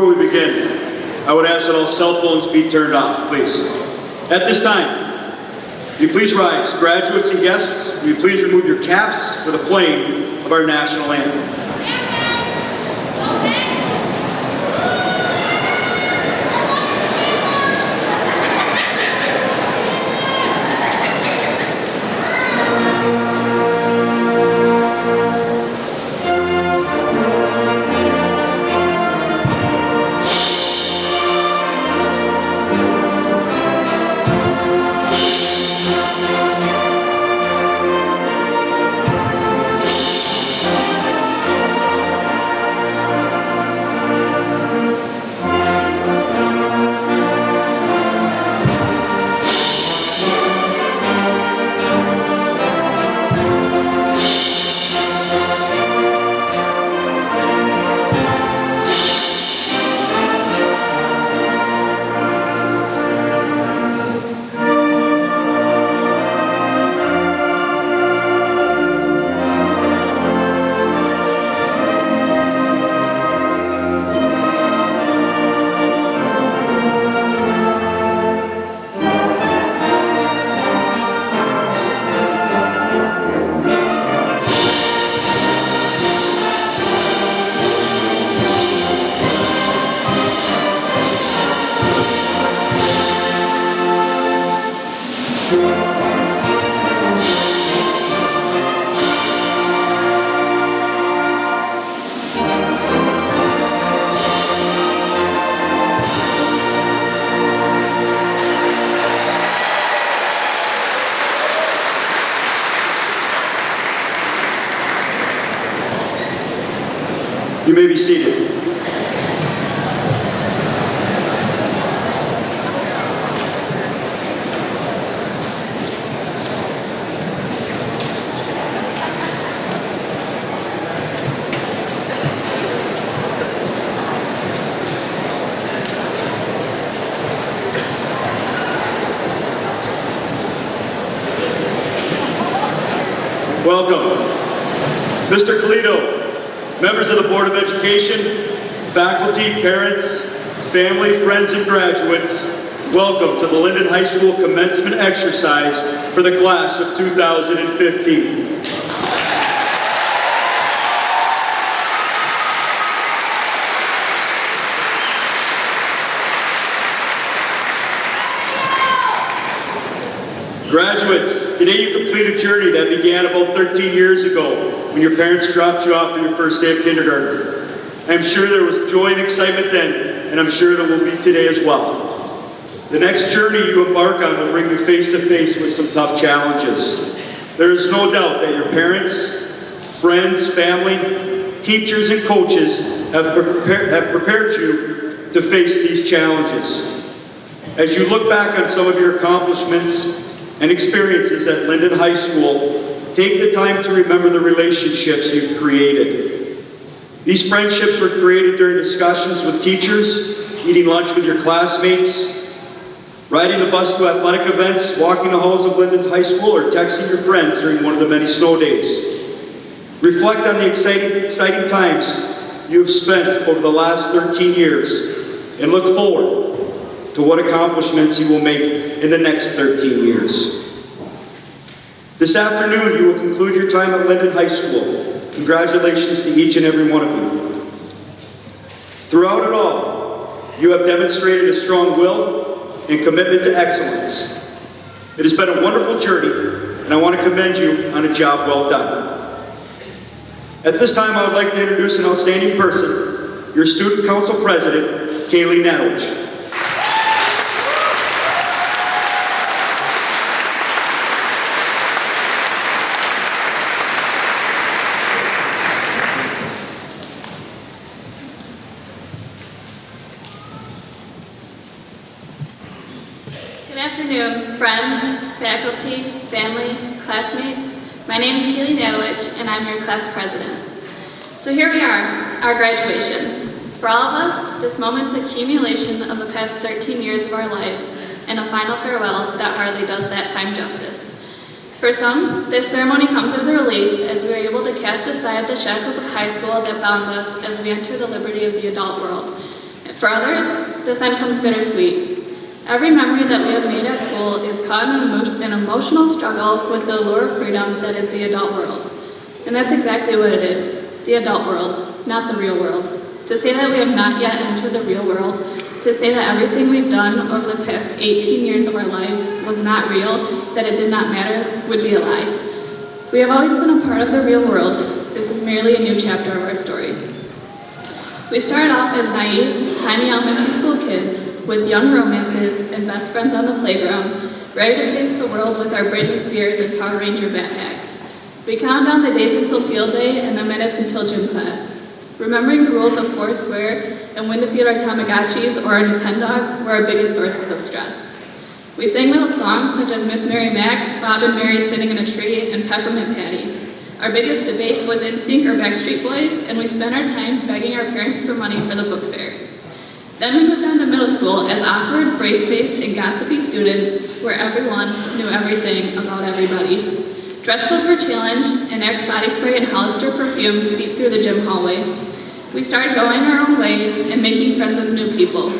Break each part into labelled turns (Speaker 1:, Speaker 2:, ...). Speaker 1: Before we begin, I would ask that all cell phones be turned off, please. At this time, you please rise. Graduates and guests, will you please remove your caps for the playing of our national anthem. students and graduates, welcome to the Linden High School commencement exercise for the class of 2015. Graduates, today you complete a journey that began about 13 years ago when your parents dropped you off for your first day of kindergarten. I'm sure there was joy and excitement then, and I'm sure that will be today as well. The next journey you embark on will bring you face to face with some tough challenges. There is no doubt that your parents, friends, family, teachers, and coaches have, prepare, have prepared you to face these challenges. As you look back on some of your accomplishments and experiences at Linden High School, take the time to remember the relationships you've created. These friendships were created during discussions with teachers, eating lunch with your classmates, riding the bus to athletic events, walking the halls of Linden's High School, or texting your friends during one of the many snow days. Reflect on the exciting, exciting times you have spent over the last 13 years and look forward to what accomplishments you will make in the next 13 years. This afternoon, you will conclude your time at Linden High School Congratulations to each and every one of you. Throughout it all, you have demonstrated a strong will and commitment to excellence. It has been a wonderful journey, and I want to commend you on a job well done. At this time, I would like to introduce an outstanding person, your Student Council President, Kaylee Nadwich.
Speaker 2: My name is Kaylee Nadowich, and I'm your class president. So here we are, our graduation. For all of us, this moment's accumulation of the past 13 years of our lives and a final farewell that hardly does that time justice. For some, this ceremony comes as a relief as we are able to cast aside the shackles of high school that bound us as we enter the liberty of the adult world. For others, this end comes bittersweet, Every memory that we have made at school is caught in an emotional struggle with the allure of freedom that is the adult world. And that's exactly what it is, the adult world, not the real world. To say that we have not yet entered the real world, to say that everything we've done over the past 18 years of our lives was not real, that it did not matter, would be a lie. We have always been a part of the real world. This is merely a new chapter of our story. We started off as naive, tiny elementary school kids with young romances and best friends on the playground, ready to face the world with our Britney Spears and Power Ranger backpacks. We count down the days until field day and the minutes until gym class. Remembering the rules of Foursquare and when to feed our Tamagotchis or our Nintendogs were our biggest sources of stress. We sang little songs such as Miss Mary Mac," Bob and Mary Sitting in a Tree, and Peppermint Patty. Our biggest debate was NSYNC or Backstreet Boys, and we spent our time begging our parents for money for the book fair. Then we moved on to middle school as awkward, brace-faced, and gossipy students where everyone knew everything about everybody. Dress codes were challenged, and Axe body spray and Hollister perfume seeped through the gym hallway. We started going our own way and making friends with new people.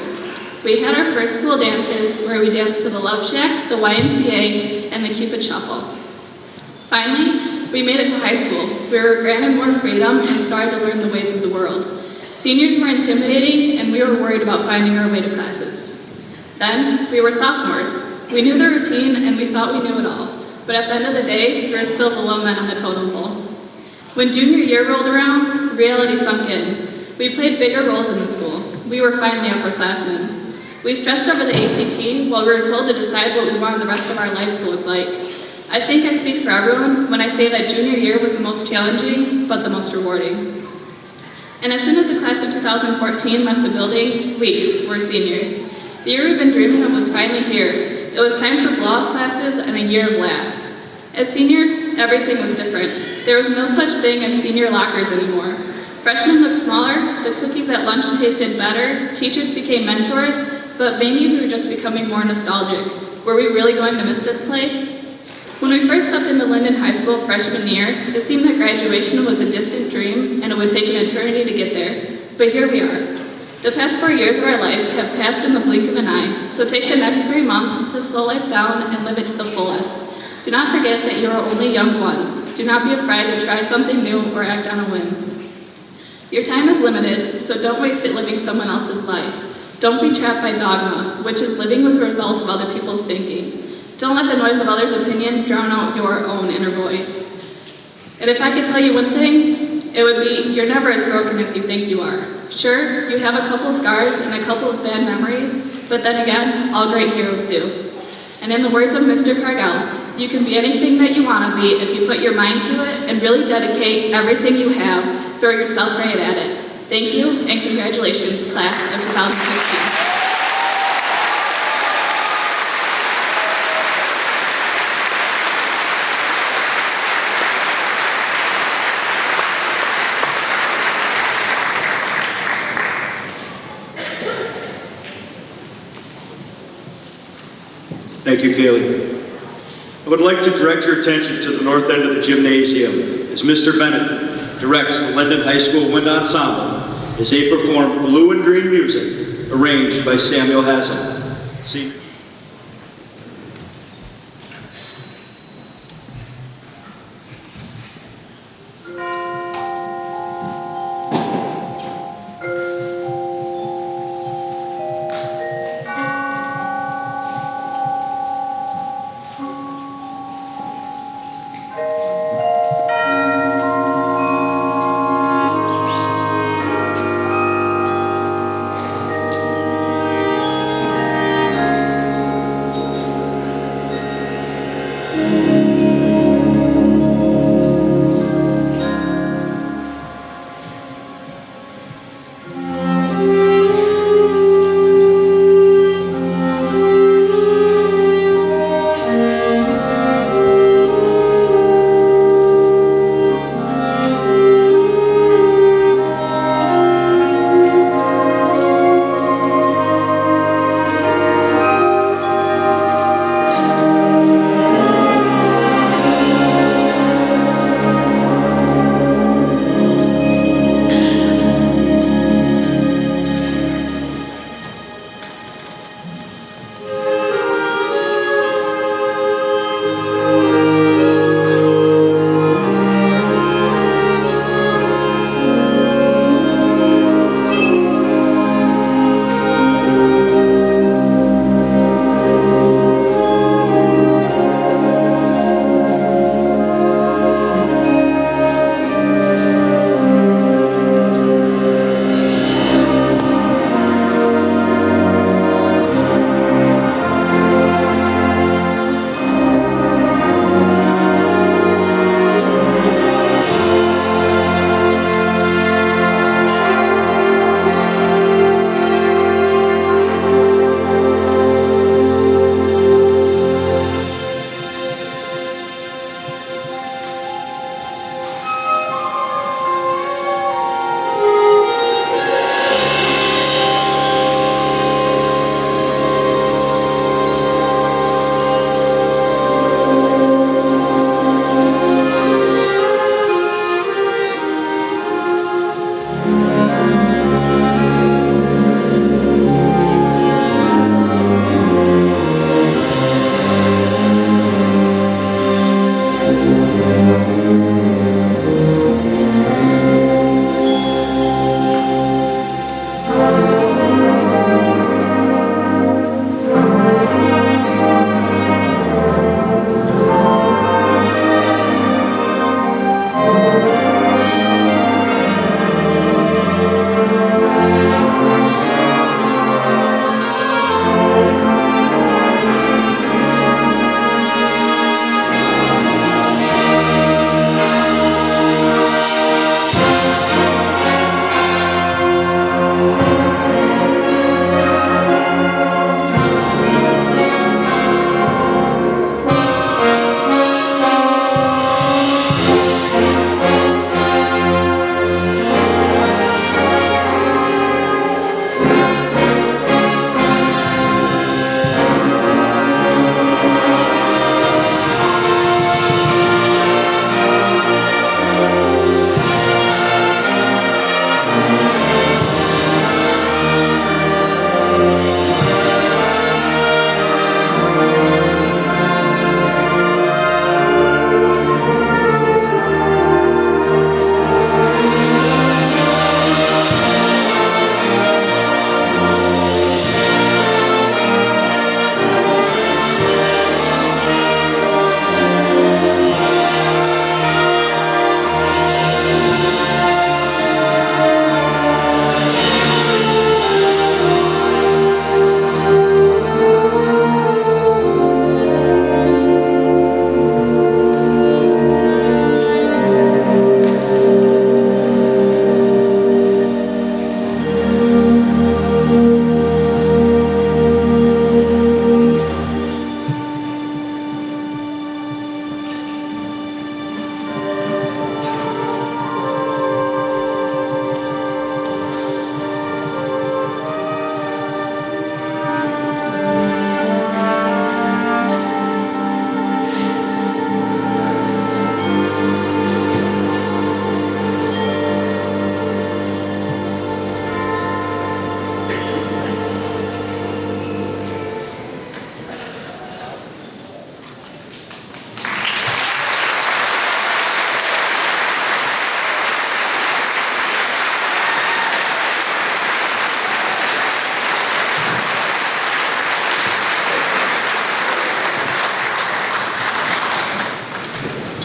Speaker 2: We had our first school dances where we danced to the Love Shack, the YMCA, and the Cupid Shuffle. Finally, we made it to high school. We were granted more freedom and started to learn the ways of the world. Seniors were intimidating, and we were worried about finding our way to classes. Then, we were sophomores. We knew the routine, and we thought we knew it all. But at the end of the day, we were still the low men on the totem pole. When junior year rolled around, reality sunk in. We played bigger roles in the school. We were finally upperclassmen. We stressed over the ACT while we were told to decide what we wanted the rest of our lives to look like. I think I speak for everyone when I say that junior year was the most challenging, but the most rewarding. And as soon as the class of 2014 left the building, we were seniors. The year we've been dreaming of was finally here. It was time for blow-off classes and a year of last. As seniors, everything was different. There was no such thing as senior lockers anymore. Freshmen looked smaller, the cookies at lunch tasted better, teachers became mentors, but maybe we were just becoming more nostalgic. Were we really going to miss this place? When we first stepped into Linden High School freshman year, it seemed that graduation was a distant dream and it would take an eternity to get there, but here we are. The past four years of our lives have passed in the blink of an eye, so take the next three months to slow life down and live it to the fullest. Do not forget that you are only young ones. Do not be afraid to try something new or act on a whim. Your time is limited, so don't waste it living someone else's life. Don't be trapped by dogma, which is living with the results of other people's thinking. Don't let the noise of others' opinions drown out your own inner voice. And if I could tell you one thing, it would be you're never as broken as you think you are. Sure, you have a couple scars and a couple of bad memories, but then again, all great heroes do. And in the words of Mr. Cargill, you can be anything that you want to be if you put your mind to it and really dedicate everything you have, throw yourself right at it. Thank you, and congratulations, class of 2015.
Speaker 1: Thank you, Kaylee. I would like to direct your attention to the north end of the gymnasium as Mr. Bennett directs the Linden High School Wind Ensemble as they perform blue and green music arranged by Samuel Hazo. See?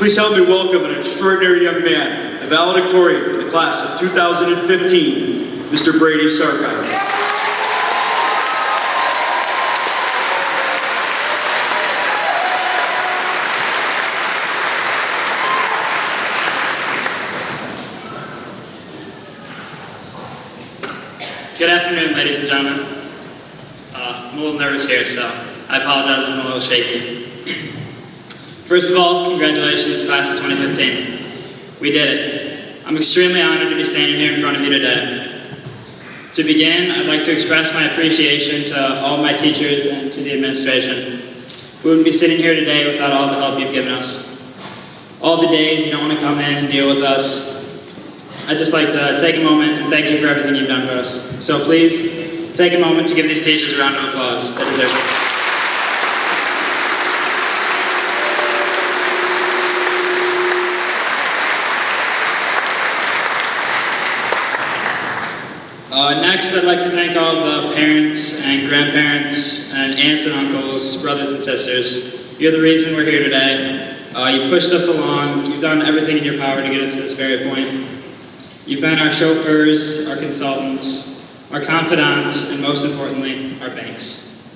Speaker 1: Please help me welcome an extraordinary young man, a valedictorian for the class of 2015, Mr. Brady Sarkar.
Speaker 3: Good afternoon, ladies and gentlemen. Uh, I'm a little nervous here, so I apologize I'm a little shaky. First of all, congratulations, class of 2015. We did it. I'm extremely honored to be standing here in front of you today. To begin, I'd like to express my appreciation to all my teachers and to the administration. We wouldn't be sitting here today without all the help you've given us. All the days you don't want to come in and deal with us. I'd just like to take a moment and thank you for everything you've done for us. So please, take a moment to give these teachers a round of applause. That is it. Uh, next, I'd like to thank all the parents and grandparents and aunts and uncles, brothers and sisters. You're the reason we're here today. Uh, you pushed us along. You've done everything in your power to get us to this very point. You've been our chauffeurs, our consultants, our confidants, and most importantly, our banks.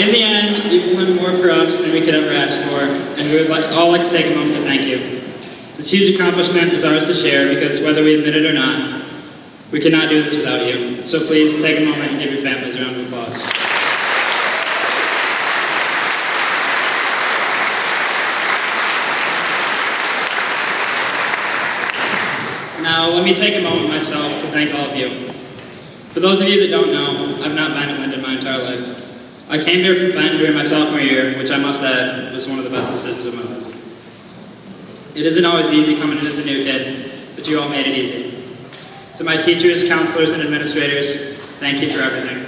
Speaker 3: in the end, you've done more for us than we could ever ask for, and we would like, all like to take a moment to thank you. This huge accomplishment is ours to share because whether we admit it or not, we cannot do this without you. So please take a moment and give your families a round of applause. Now, let me take a moment myself to thank all of you. For those of you that don't know, I've not been at Linden my entire life. I came here from Fenton during my sophomore year, which I must add was one of the best decisions of my life. It isn't always easy coming in as a new kid, but you all made it easy. To my teachers, counselors, and administrators, thank you for everything.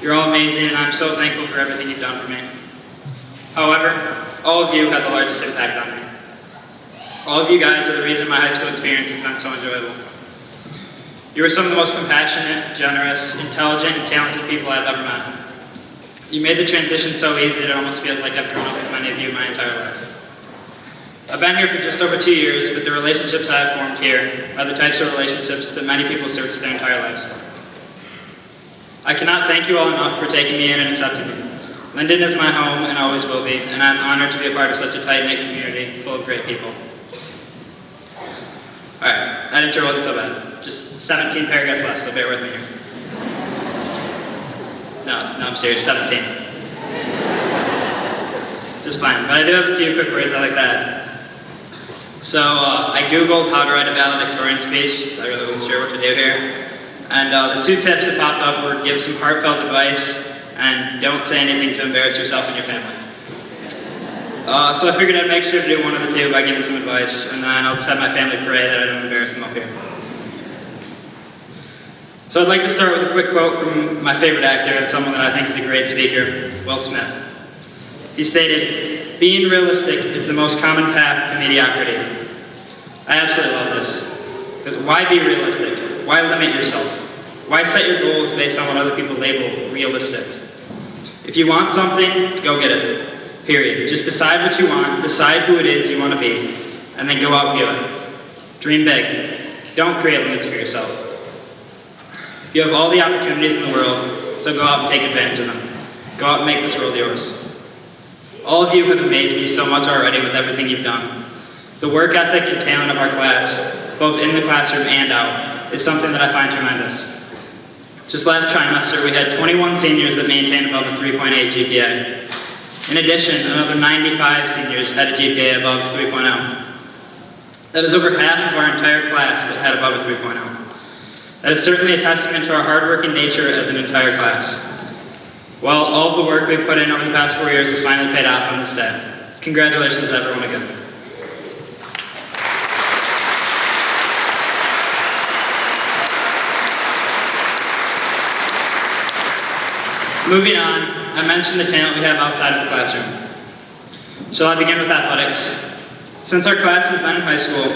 Speaker 3: You're all amazing, and I'm so thankful for everything you've done for me. However, all of you had the largest impact on me. All of you guys are the reason my high school experience has been so enjoyable. You were some of the most compassionate, generous, intelligent, and talented people I've ever met. You made the transition so easy that it almost feels like I've grown up with many of you my entire life. I've been here for just over two years, but the relationships I've formed here are the types of relationships that many people search their entire lives for. I cannot thank you all enough for taking me in and accepting me. Linden is my home and always will be, and I'm honored to be a part of such a tight-knit community full of great people. All right, that intro wasn't so bad. Just 17 paragraphs left, so bear with me here. No, no, I'm serious, 17. Just fine, but I do have a few quick words i like that. So uh, I Googled how to write a valedictorian speech. I really wasn't sure what to do here. And uh, the two tips that popped up were give some heartfelt advice and don't say anything to embarrass yourself and your family. Uh, so I figured I'd make sure to do one of the two by giving some advice, and then I'll just have my family pray that I don't embarrass them up here. So I'd like to start with a quick quote from my favorite actor and someone that I think is a great speaker, Will Smith. He stated, being realistic is the most common path to mediocrity. I absolutely love this. Because why be realistic? Why limit yourself? Why set your goals based on what other people label realistic? If you want something, go get it. Period. Just decide what you want, decide who it is you want to be, and then go out and do it. Dream big. Don't create limits for yourself. You have all the opportunities in the world, so go out and take advantage of them. Go out and make this world yours. All of you have amazed me so much already with everything you've done. The work ethic and talent of our class, both in the classroom and out, is something that I find tremendous. Just last trimester, we had 21 seniors that maintained above a 3.8 GPA. In addition, another 95 seniors had a GPA above 3.0. That is over half of our entire class that had above a 3.0. That is certainly a testament to our hardworking nature as an entire class. Well, all of the work we've put in over the past four years has finally paid off on this day. Congratulations everyone again. Moving on, I mentioned the talent we have outside of the classroom. Shall I begin with athletics? Since our class has been in high school,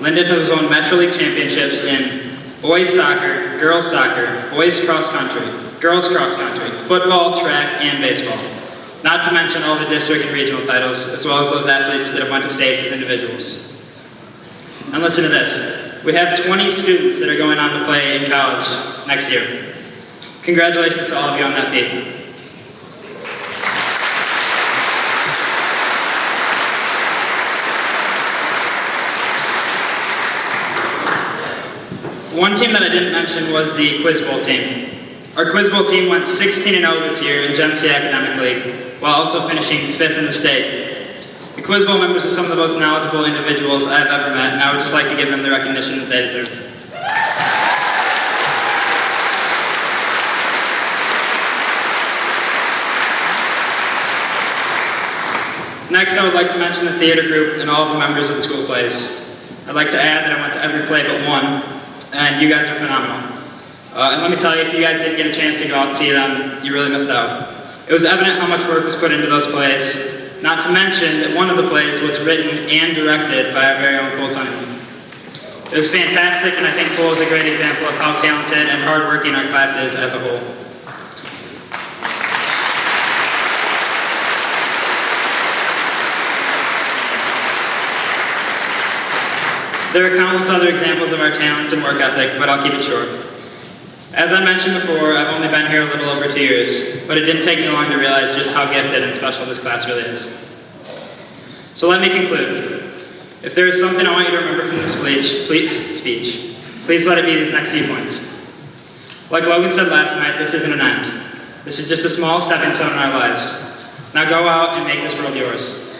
Speaker 3: Linden has won Metro League championships in boys soccer, girls soccer, boys cross country, girls cross country, football, track, and baseball. Not to mention all the district and regional titles, as well as those athletes that have went to states as individuals. And listen to this. We have 20 students that are going on to play in college next year. Congratulations to all of you on that feat. One team that I didn't mention was the Quiz Bowl team. Our Quiz Bowl team went 16-0 this year in Genesee Academic League, while also finishing 5th in the state. The Quiz Bowl members are some of the most knowledgeable individuals I have ever met, and I would just like to give them the recognition that they deserve. Next, I would like to mention the theater group and all of the members of the school plays. I'd like to add that I went to every play but one, and you guys are phenomenal. Uh, and let me tell you, if you guys didn't get a chance to go out and see them, you really missed out. It was evident how much work was put into those plays, not to mention that one of the plays was written and directed by our very own full time. It was fantastic, and I think Cole is a great example of how talented and hardworking our class is as a whole. There are countless other examples of our talents and work ethic, but I'll keep it short. As I mentioned before, I've only been here a little over two years, but it didn't take me long to realize just how gifted and special this class really is. So let me conclude. If there is something I want you to remember from this speech, please, speech, please let it be these next few points. Like Logan said last night, this isn't an end. This is just a small stepping stone in our lives. Now go out and make this world yours.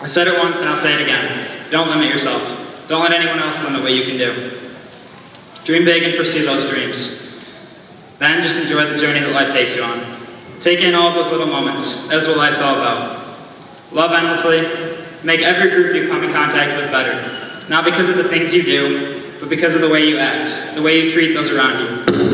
Speaker 3: I said it once and I'll say it again. Don't limit yourself. Don't let anyone else limit what you can do. Dream big and pursue those dreams. Then just enjoy the journey that life takes you on. Take in all those little moments. That's what life's all about. Love endlessly. Make every group you come in contact with better. Not because of the things you do, but because of the way you act, the way you treat those around you.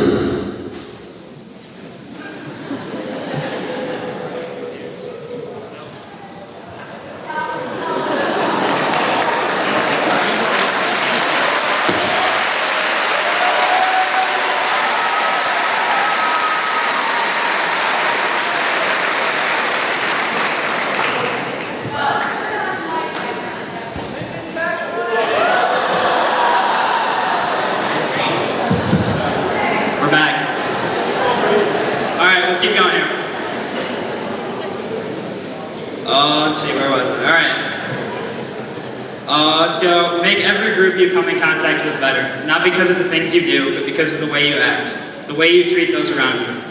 Speaker 3: way you treat those around you.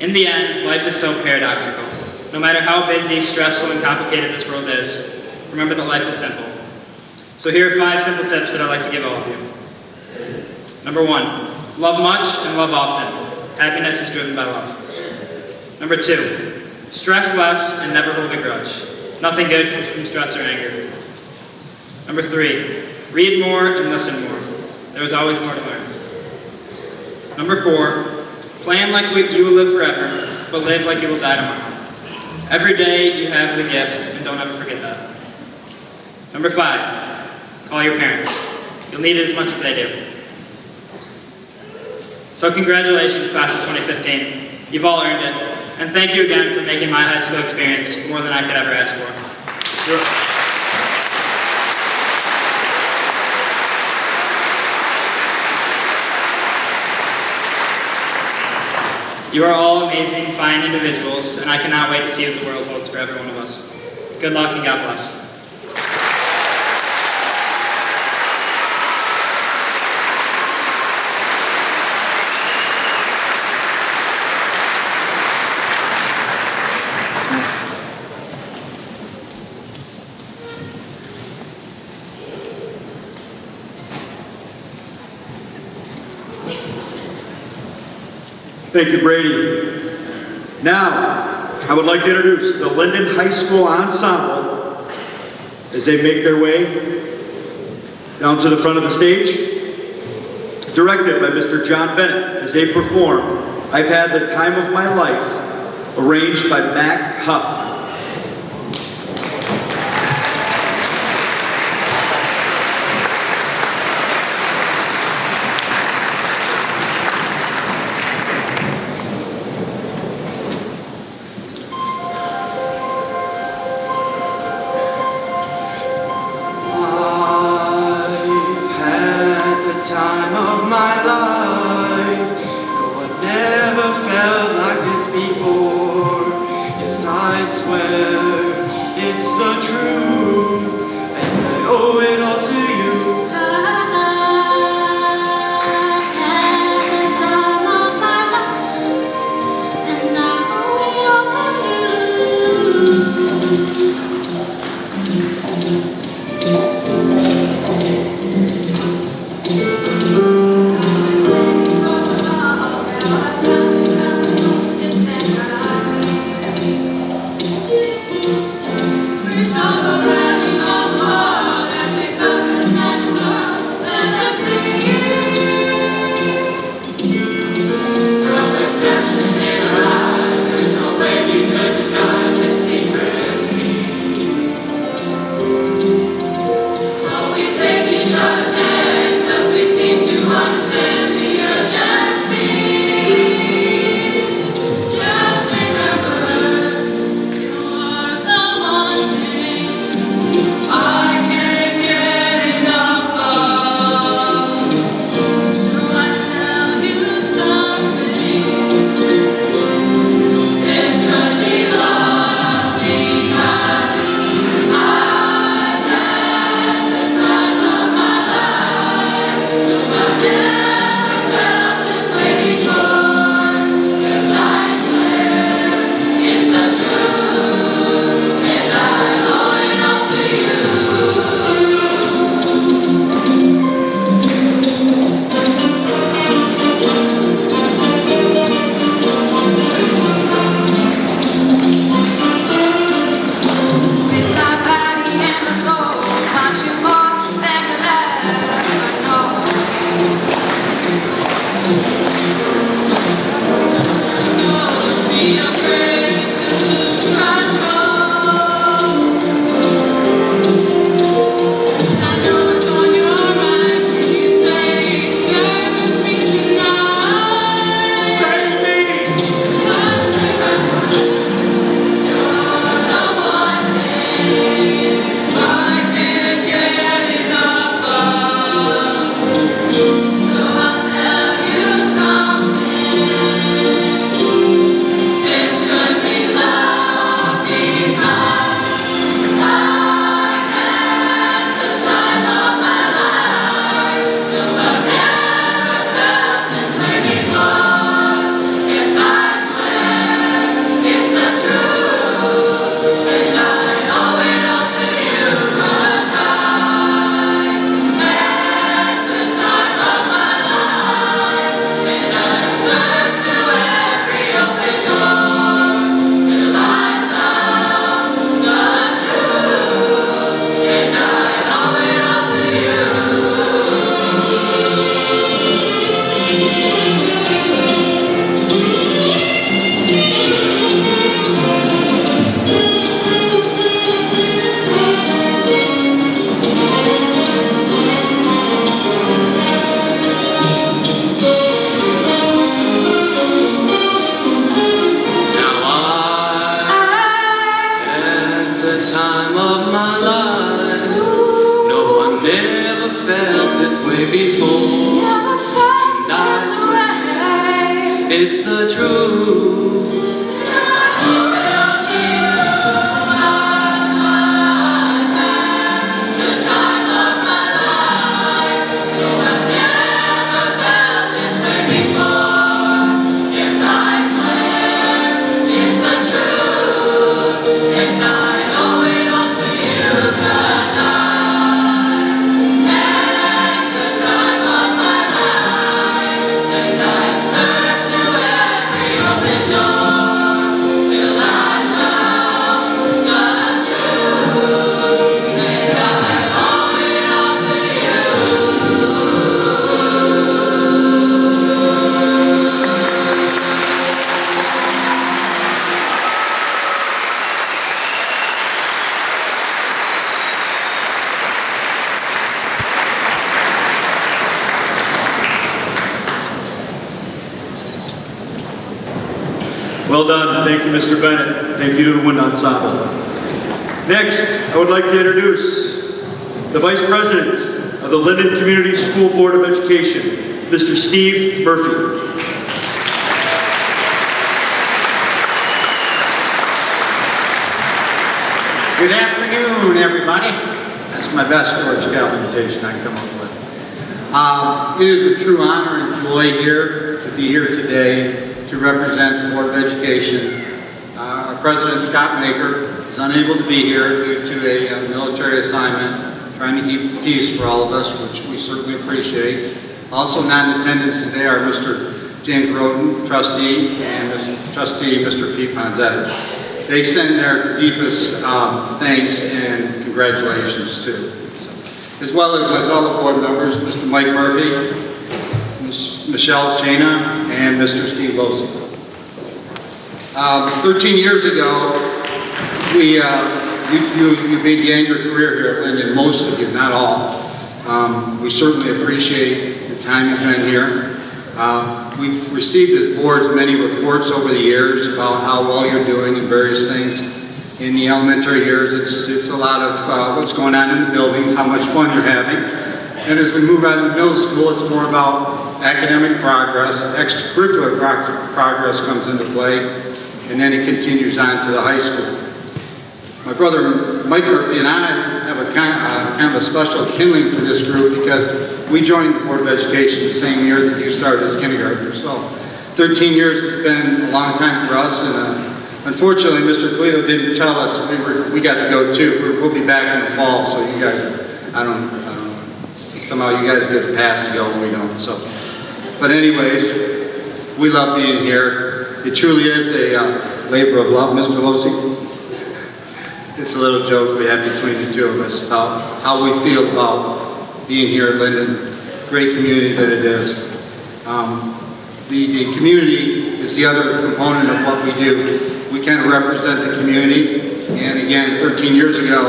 Speaker 3: In the end, life is so paradoxical. No matter how busy, stressful, and complicated this world is, remember that life is simple. So here are five simple tips that I'd like to give all of you. Number one, love much and love often. Happiness is driven by love. Number two, stress less and never hold a grudge. Nothing good comes from stress or anger. Number three, read more and listen more. There is always more to learn. Number four, plan like you will live forever, but live like you will die tomorrow. Every day you have is a gift, and don't ever forget that. Number five, call your parents. You'll need it as much as they do. So congratulations, class of 2015. You've all earned it. And thank you again for making my high school experience more than I could ever ask
Speaker 4: for.
Speaker 3: You are all amazing, fine individuals, and I cannot wait to see what the world holds for every one of us. Good luck and God bless.
Speaker 1: Thank you, Brady. Now, I would like to introduce the Linden High School Ensemble as they make their way down to the front of the stage. Directed by Mr. John Bennett as they perform I've Had the Time of My Life, arranged by Mac Huff. Mr. Bennett. Thank you to the Wind Ensemble. Next, I would like to introduce the Vice President of the Linden Community School Board of Education, Mr. Steve Murphy. Good
Speaker 5: afternoon, everybody. That's my best Boy Scout invitation I come up with. Um, it is a true honor and joy here to be here today to represent the Board of Education president, Scott Maker, is unable to be here due to a, a uh, military assignment, trying to keep peace for all of us, which we certainly appreciate. Also not in attendance today are Mr. James Roden, trustee, and Mr. trustee Mr. Pete Ponzetti. They send their deepest um, thanks and congratulations too. As well as my fellow board members, Mr. Mike Murphy, Ms. Michelle Shana, and Mr. Steve Wilson. Um, 13 years ago, we, uh, you, you, you, began your career here at Linden, most of you, not all. Um, we certainly appreciate the time you've been here. Uh, we've received as boards many reports over the years about how well you're doing and various things. In the elementary years, it's, it's a lot of uh, what's going on in the buildings, how much fun you're having. And as we move on to middle school, it's more about academic progress, extracurricular pro progress comes into play, and then it continues on to the high school. My brother Mike Murphy and I have a kind, uh, kind of a special kindling to this group because we joined the Board of Education the same year that you started as kindergartner. So 13 years has been a long time for us and uh, unfortunately Mr. Polito didn't tell us we, were, we got to go too. we will be back in the fall so you guys, I don't, I don't, somehow you guys get a pass to go and we don't. So, But anyways, we love being here. It truly is a uh, labor of love, Mr. Pelosi. It's a little joke we have between the two of us about how we feel about being here at Linden. Great community that it is. Um, the, the community is the other component of what we do. We kind of represent the community. And again, 13 years ago,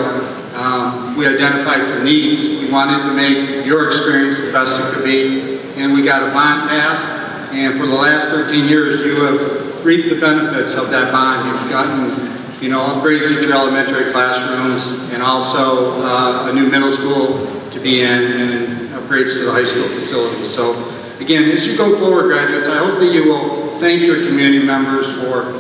Speaker 5: um, we identified some needs. We wanted to make your experience the best it could be. And we got a bond passed. And for the last 13 years, you have reap the benefits of that bond. You've gotten, you know, upgrades at your elementary classrooms and also uh, a new middle school to be in and upgrades to the high school facilities. So again, as you go forward, graduates, I hope that you will thank your community members for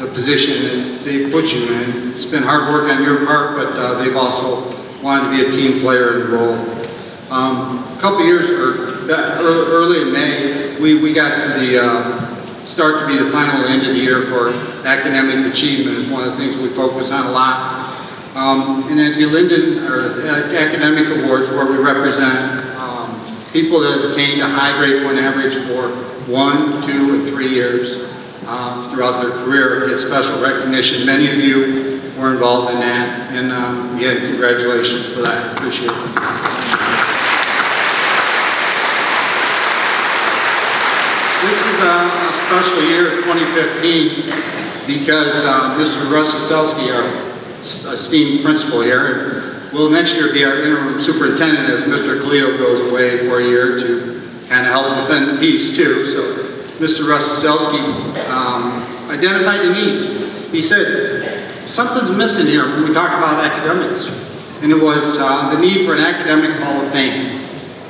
Speaker 5: the position that they put you in. It's been hard work on your part, but uh, they've also wanted to be a team player in the role. Um, a couple years or early in May, we, we got to the uh, start to be the final end of the year for academic achievement is one of the things we focus on a lot. Um, and at the Linden or Academic Awards where we represent um, people that have attained a high grade point average for one, two, and three years um, throughout their career get special recognition. Many of you were involved in that and um, congratulations for that. Appreciate it. This is uh, special year of 2015 because uh, Mr. Russ Selsky, our esteemed principal here, will next year be our interim superintendent as Mr. Cleo goes away for a year to kind of help defend the peace too. So Mr. Russ Selsky um, identified the need. He said, something's missing here when we talk about academics. And it was uh, the need for an academic hall of fame.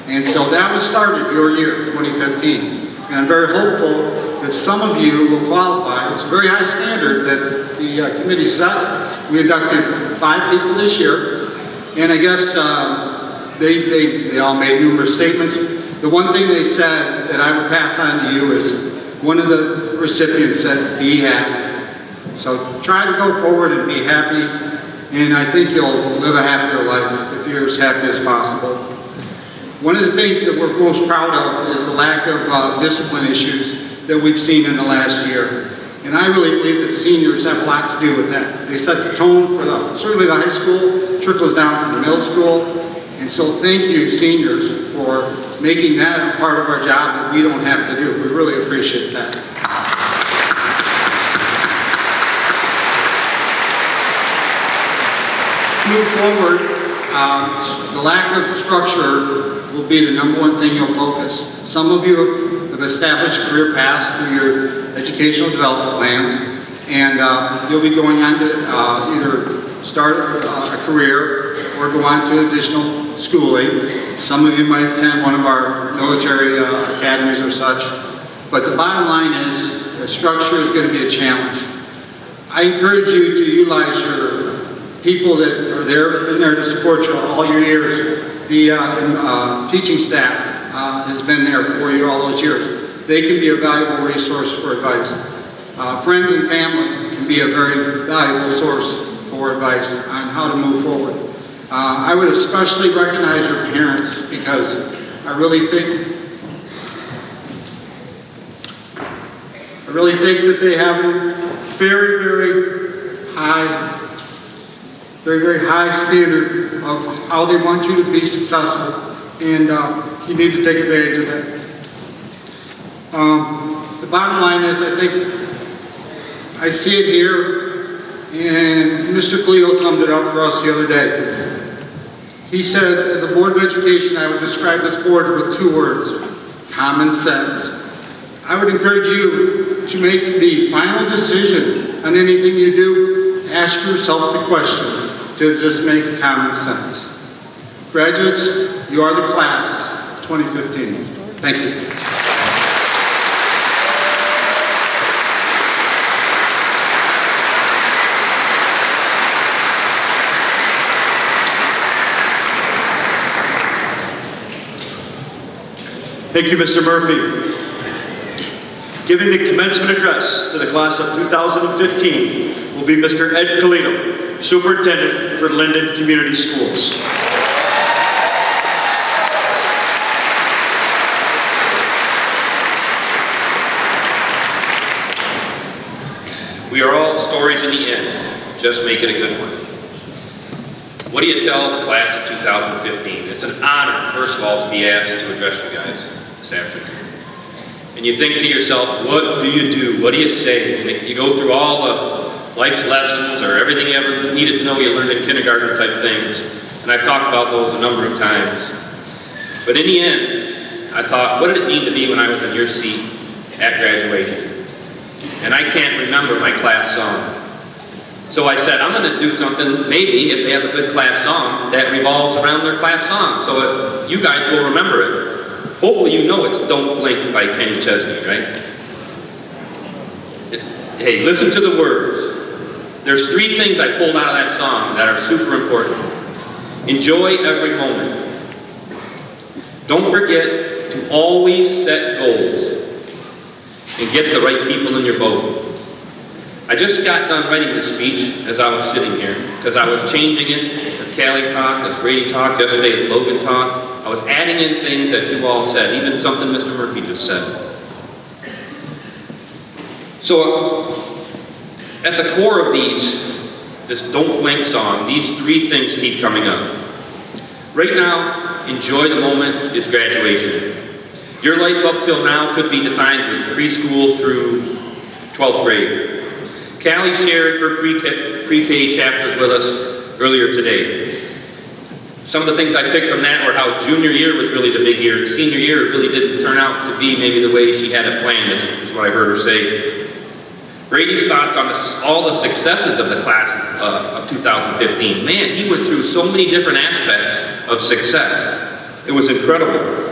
Speaker 5: And so that was started your year, 2015. And I'm very hopeful that some of you will qualify. It's a very high standard that the uh, committee set. We inducted five people this year, and I guess uh, they, they, they all made numerous statements. The one thing they said that I would pass on to you is one of the recipients said, be happy. So try to go forward and be happy, and I think you'll live a happier life if you're as happy as possible. One of the things that we're most proud of is the lack of uh, discipline issues that we've seen in the last year. And I really believe that seniors have a lot to do with that. They set the tone for the, certainly the high school, trickles down to the middle school. And so thank you seniors for making that part of our job that we don't have to do. We really appreciate that. Move forward, um, the lack of structure will be the number one thing you'll focus. Some of you have establish career paths through your educational development plans, and uh, you'll be going on to uh, either start uh, a career or go on to additional schooling. Some of you might attend one of our military uh, academies or such, but the bottom line is the structure is going to be a challenge. I encourage you to utilize your people that are there been there to support you all your years. The uh, uh, teaching staff uh, has been there for you all those years. They can be a valuable resource for advice. Uh, friends and family can be a very valuable source for advice on how to move forward. Uh, I would especially recognize your parents because I really think I really think that they have a very, very high, very, very high standard of how they want you to be successful and uh, you need to take advantage of that. Um, the bottom line is, I think, I see it here, and Mr. Cleo summed it up for us the other day. He said, as a Board of Education, I would describe this board with two words, common sense. I would encourage you to make the final decision on anything you do, ask yourself the question, does this make common sense? Graduates, you are the class 2015. Thank you.
Speaker 1: Thank you, Mr. Murphy. Giving the commencement address to the class of 2015 will be Mr. Ed Koledo, Superintendent for Linden Community Schools.
Speaker 6: We are all stories in the end. Just make it a good one. What do you tell the class of 2015? It's an honor, first of all, to be asked to address you guys this afternoon. And you think to yourself, what do you do? What do you say? you go through all the life's lessons or everything you ever needed to know you learned in kindergarten type things. And I've talked about those a number of times. But in the end, I thought, what did it mean to me when I was in your seat at graduation? And I can't remember my class song. So I said, I'm going to do something, maybe, if they have a good class song, that revolves around their class song. So it, you guys will remember it. Hopefully you know it's Don't Blink by Kenny Chesney, right? hey, listen to the words. There's three things I pulled out of that song that are super important. Enjoy every moment. Don't forget to always set goals and get the right people in your boat. I just got done writing this speech as I was sitting here because I was changing it as Callie talked, as Brady talked, yesterday as Logan talked. I was adding in things that you all said, even something Mr. Murphy just said. So, at the core of these, this Don't Blink song, these three things keep coming up. Right now, enjoy the moment is graduation. Your life up till now could be defined with preschool through 12th grade. Callie shared her pre-K chapters with us earlier today some of the things I picked from that were how junior year was really the big year. Senior year really didn't turn out to be maybe the way she had it planned, is, is what I heard her say. Brady's thoughts on all the successes of the class uh, of 2015. Man, he went through so many different aspects of success. It was incredible.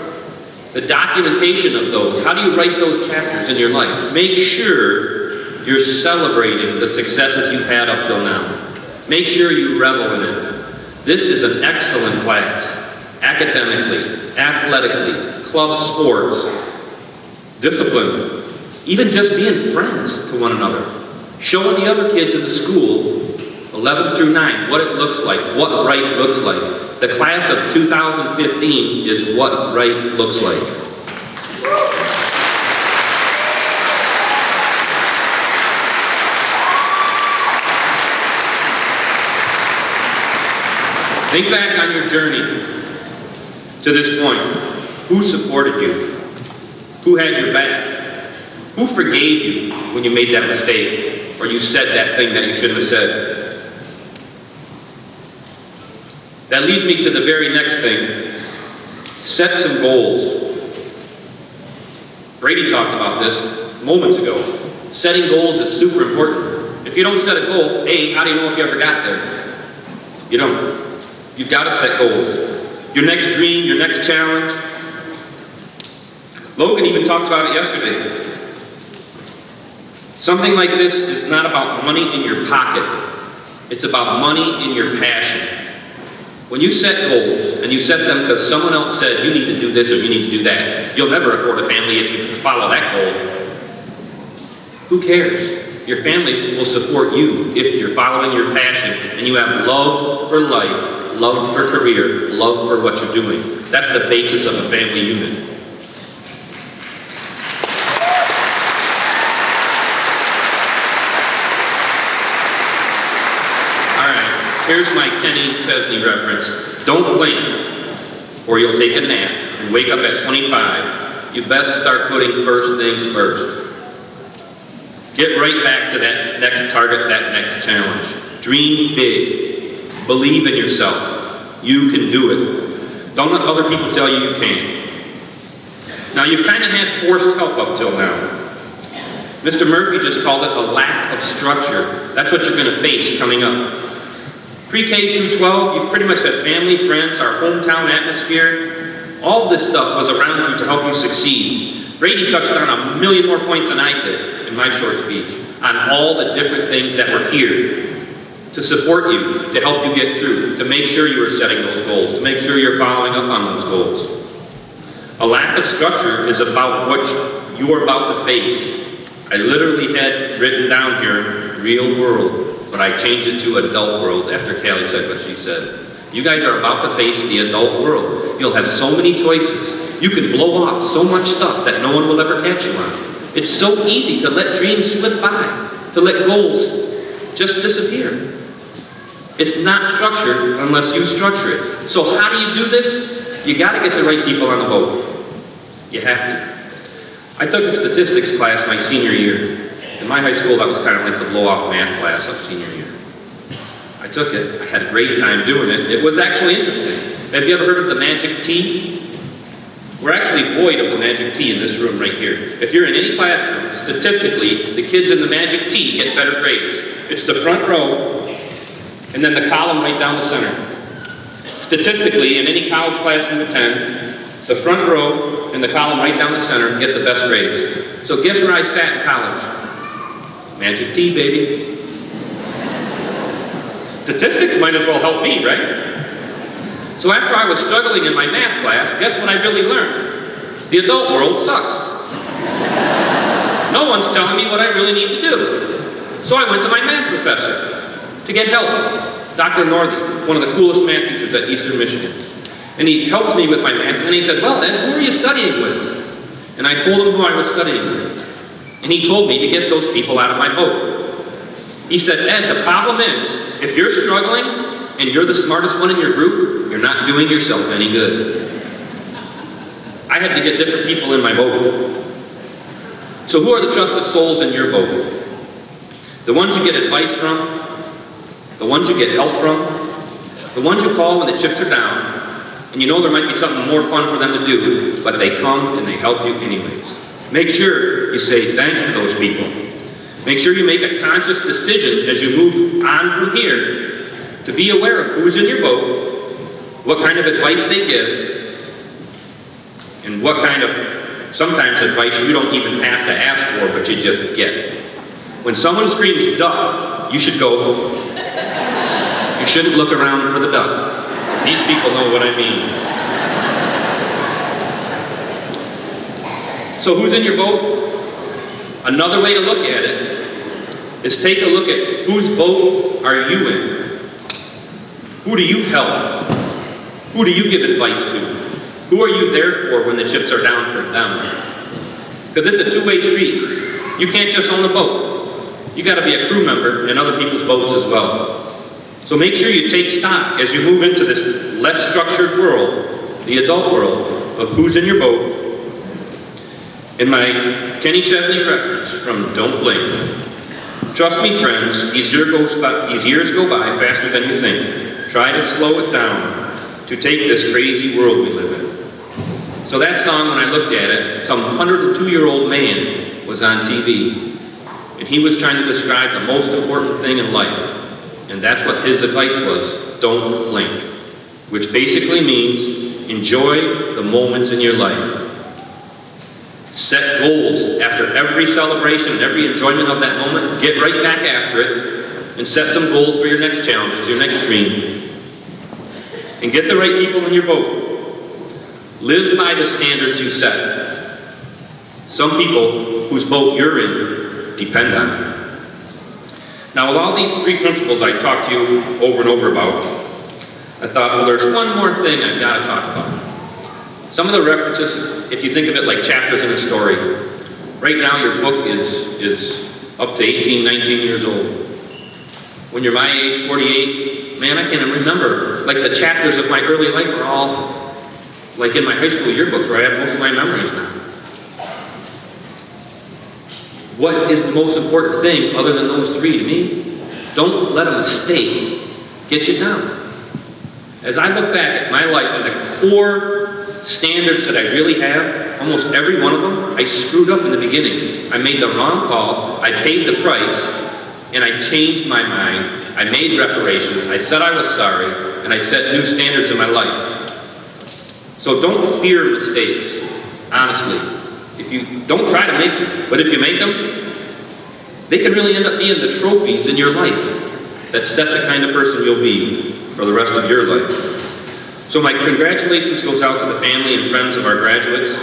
Speaker 6: The documentation of those, how do you write those chapters in your life? Make sure you're celebrating the successes you've had up till now. Make sure you revel in it. This is an excellent class, academically, athletically, club sports, discipline, even just being friends to one another. Showing the other kids in the school, 11 through 9, what it looks like, what right looks like. The class of 2015 is what right looks like. Think back on your journey to this point. Who supported you? Who had your back? Who forgave you when you made that mistake or you said that thing that you shouldn't have said? That leads me to the very next thing. Set some goals. Brady talked about this moments ago. Setting goals is super important. If you don't set a goal, A, how do you know if you ever got there? You don't. You've got to set goals. Your next dream, your next challenge. Logan even talked about it yesterday. Something like this is not about money in your pocket. It's about money in your passion. When you set goals, and you set them because someone else said, you need to do this or you need to do that, you'll never afford a family if you follow that goal. Who cares? Your family will support you if you're following your passion and you have love for life love for career, love for what you're doing. That's the basis of a family unit. Here's my Kenny Chesney reference. Don't blink, or you'll take a nap and wake up at 25. You best start putting first things first. Get right back to that next target, that next challenge. Dream big. Believe in yourself. You can do it. Don't let other people tell you you can't. Now, you've kind of had forced help up till now. Mr. Murphy just called it a lack of structure. That's what you're going to face coming up. Pre-K through 12, you've pretty much had family, friends, our hometown atmosphere. All this stuff was around you to help you succeed. Brady touched on a million more points than I did in my short speech on all the different things that were here to support you, to help you get through, to make sure you are setting those goals, to make sure you're following up on those goals. A lack of structure is about what you're about to face. I literally had written down here, real world, but I changed it to adult world after Callie said what she said. You guys are about to face the adult world. You'll have so many choices. You can blow off so much stuff that no one will ever catch you on. It's so easy to let dreams slip by, to let goals just disappear. It's not structured unless you structure it. So how do you do this? You gotta get the right people on the boat. You have to. I took a statistics class my senior year. In my high school, that was kind of like the blow-off math class of senior year. I took it. I had a great time doing it. It was actually interesting. Have you ever heard of the magic T? We're actually void of the magic T in this room right here. If you're in any classroom, statistically, the kids in the magic T get better grades. It's the front row and then the column right down the center. Statistically, in any college classroom of 10, the front row and the column right down the center get the best grades. So guess where I sat in college? Magic T, baby. Statistics might as well help me, right? So after I was struggling in my math class, guess what I really learned? The adult world sucks. No one's telling me what I really need to do. So I went to my math professor to get help. Dr. Northey, one of the coolest math teachers at Eastern Michigan. And he helped me with my math, and he said, well, Ed, who are you studying with? And I told him who I was studying with. And he told me to get those people out of my boat. He said, Ed, the problem is, if you're struggling, and you're the smartest one in your group, you're not doing yourself any good. I had to get different people in my boat. So who are the trusted souls in your boat? The ones you get advice from, the ones you get help from, the ones you call when the chips are down, and you know there might be something more fun for them to do, but they come and they help you anyways. Make sure you say thanks to those people. Make sure you make a conscious decision as you move on from here to be aware of who's in your boat, what kind of advice they give, and what kind of, sometimes advice you don't even have to ask for, but you just get. When someone screams duck, you should go, you shouldn't look around for the duck. These people know what I mean. So who's in your boat? Another way to look at it is take a look at whose boat are you in? Who do you help? Who do you give advice to? Who are you there for when the chips are down for them? Because it's a two-way street. You can't just own a boat. You gotta be a crew member in other people's boats as well. So make sure you take stock as you move into this less structured world, the adult world, of who's in your boat. In my Kenny Chesney reference from Don't Blink, trust me friends, these years, by, these years go by faster than you think. Try to slow it down to take this crazy world we live in. So that song, when I looked at it, some 102-year-old man was on TV, and he was trying to describe the most important thing in life, and that's what his advice was, don't blink. Which basically means enjoy the moments in your life. Set goals after every celebration, every enjoyment of that moment. Get right back after it and set some goals for your next challenges, your next dream. And get the right people in your boat. Live by the standards you set. Some people whose boat you're in depend on now with all these three principles I talked to you over and over about, I thought, well there's one more thing I've got to talk about. Some of the references, if you think of it like chapters in a story, right now your book is, is up to 18, 19 years old. When you're my age, 48, man, I can remember, like the chapters of my early life are all, like in my high school yearbooks where I have most of my memories now. What is the most important thing other than those three to me? Don't let a mistake get you down. As I look back at my life and the core standards that I really have, almost every one of them, I screwed up in the beginning. I made the wrong call, I paid the price, and I changed my mind. I made reparations, I said I was sorry, and I set new standards in my life. So don't fear mistakes, honestly. If you don't try to make them, but if you make them, they can really end up being the trophies in your life that set the kind of person you'll be for the rest of your life. So my congratulations goes out to the family and friends of our graduates,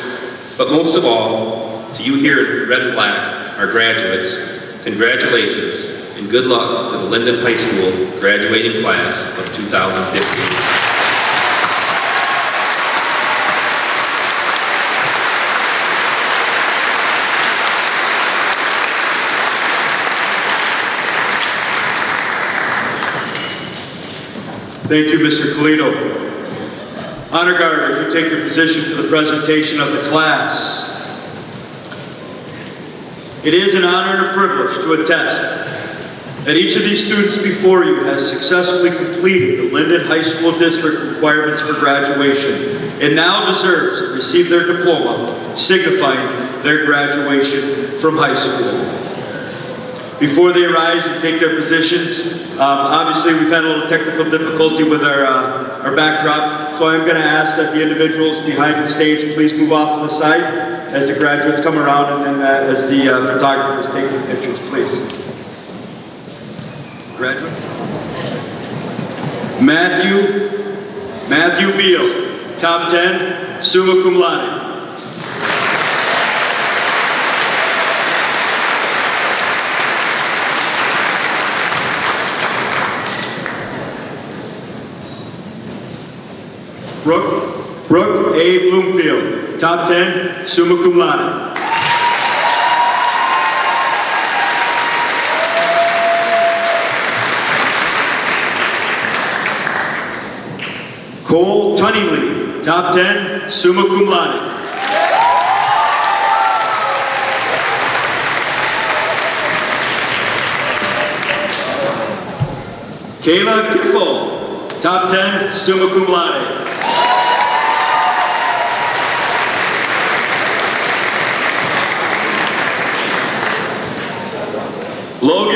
Speaker 6: but most of all, to you here in Red and Black, our graduates, congratulations and good luck to the Linden High School graduating class of 2015.
Speaker 1: Thank you, Mr. Koledo. Honor Guard, if you take your position for the presentation of the class. It is an honor and a privilege to attest that each of these students before you has successfully completed the Linden High School District requirements for graduation and now deserves to receive their diploma signifying their graduation from high school. Before they rise and take their positions, um, obviously we've had a little technical difficulty with our, uh, our backdrop, so I'm going to ask that the individuals behind the stage please move off to the side as the graduates come around and then uh, as the uh, photographers take the pictures, please. Graduate. Matthew, Matthew Beal, top 10, summa cum laude. Abe Bloomfield. Top 10, summa cum laude. Cole Tunningley, top 10, summa cum laude. Kayla Kiffle, top 10, summa cum laude.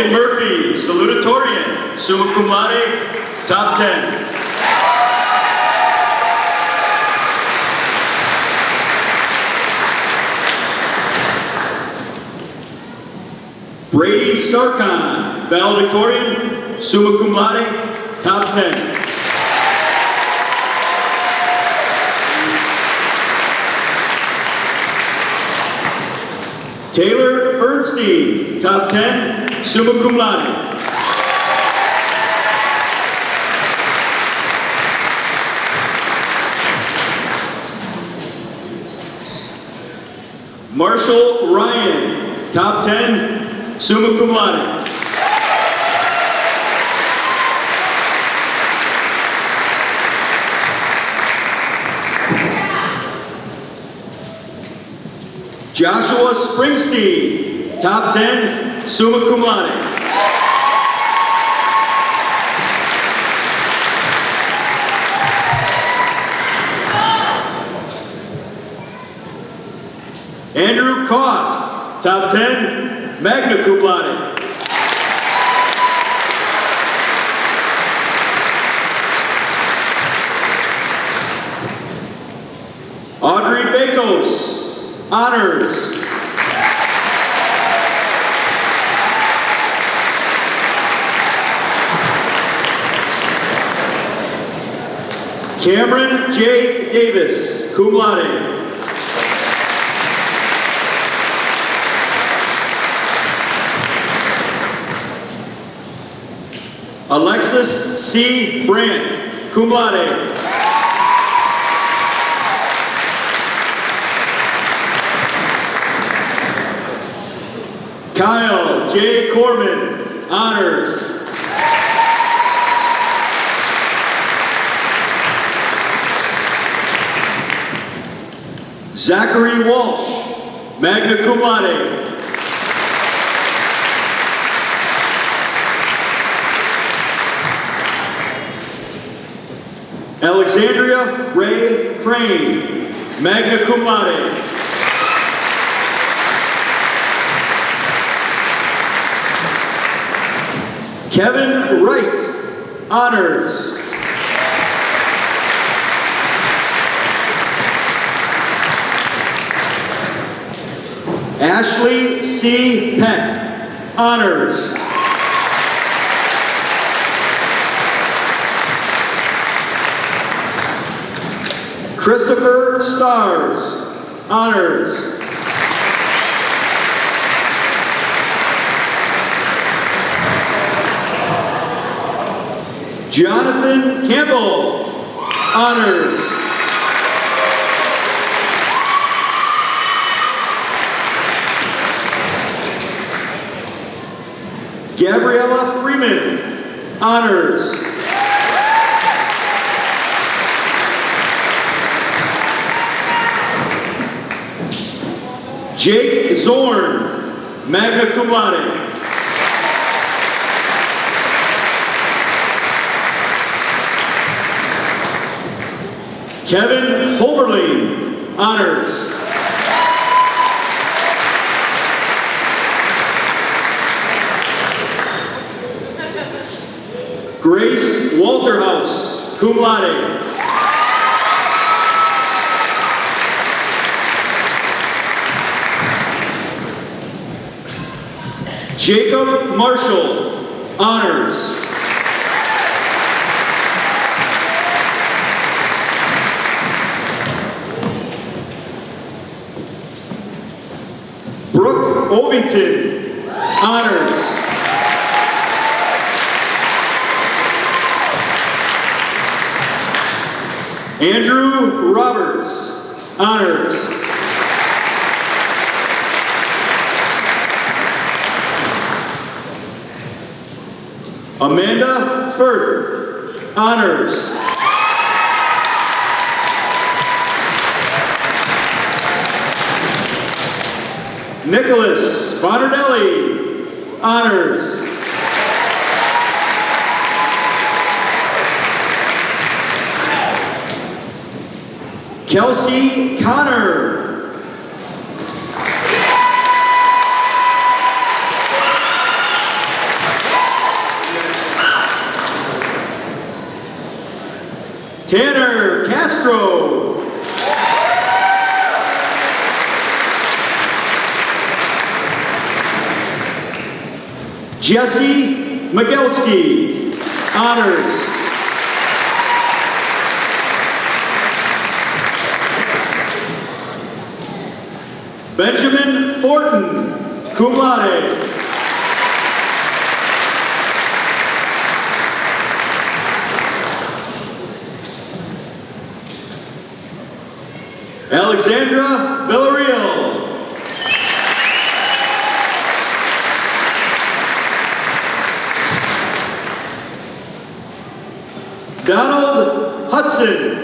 Speaker 1: Logan Murphy, salutatorian, summa cum laude, top 10. Brady Sarkon, valedictorian, summa cum laude, top 10. Taylor Bernstein, top 10, summa cum laude. Marshall Ryan, top 10, summa cum laude. Joshua Springsteen, top 10, summa cum laude. Andrew Cost, top 10, magna cum laude. Cameron J. Davis, cum laude. Alexis C. Brandt, cum laude. Kyle J. Corbin, honors. Zachary Walsh, magna cum laude. Alexandria Ray Crane, magna cum laude. Kevin Wright, honors. Ashley C. Peck, Honors. Christopher Stars, Honors. Jonathan Campbell, Honors. Gabriella Freeman, Honors. Jake Zorn, magna cum laude. Kevin Holberling, honors. cum laude. Jacob Marshall, honors. Brooke Ovington, honors. Nicholas Bonardelli, honors. Kelsey Connor, Castro. Jesse Migelski, honors. Benjamin Thornton, cum laude. Alexandra Villarreal. Donald Hudson.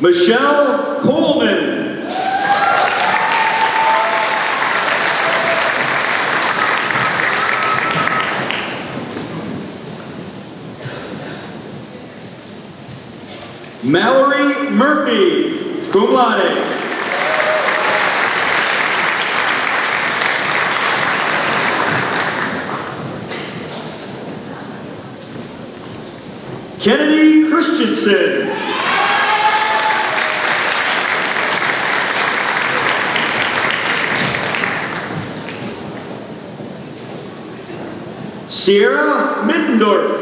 Speaker 1: Michelle Coleman. Mallory Murphy, cum laude. Kennedy Christensen. Sierra Middendorf.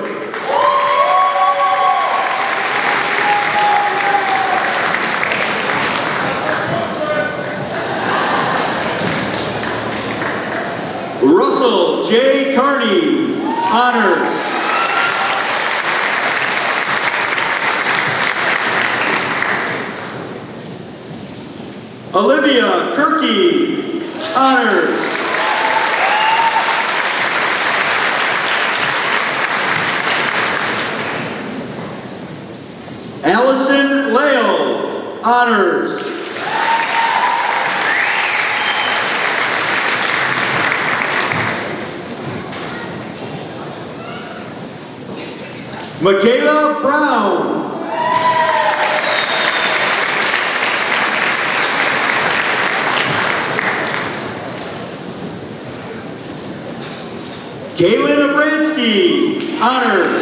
Speaker 1: Honor.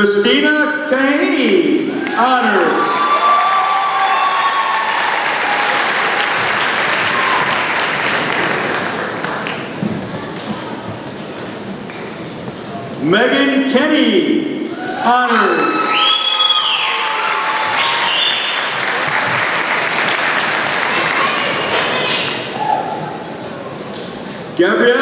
Speaker 1: Christina Kahaney, honors. Megan Kenny, honors. Gabrielle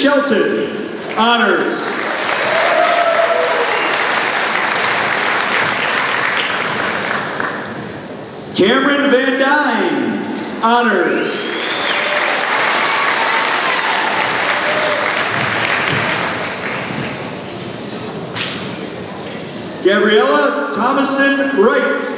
Speaker 1: Shelton honors. Cameron Van Dyne honors. Gabriella Thomason Wright